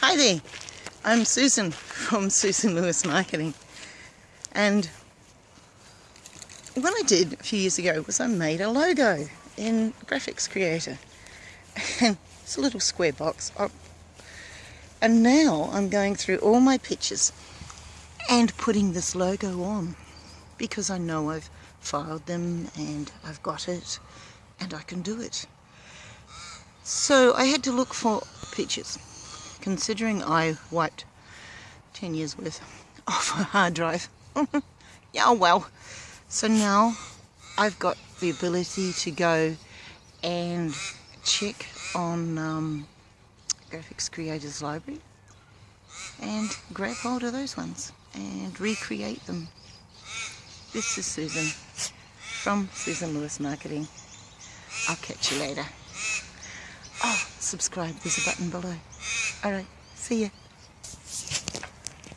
Hi there, I'm Susan from Susan Lewis Marketing. And what I did a few years ago was I made a logo in Graphics Creator. And it's a little square box. Oh, and now I'm going through all my pictures and putting this logo on because I know I've filed them and I've got it and I can do it. So I had to look for pictures considering I wiped 10 years worth off a hard drive. yeah, well. So now I've got the ability to go and check on um, Graphics Creators Library and grab hold of those ones and recreate them. This is Susan from Susan Lewis Marketing. I'll catch you later. Subscribe, there's a button below. Alright, see ya.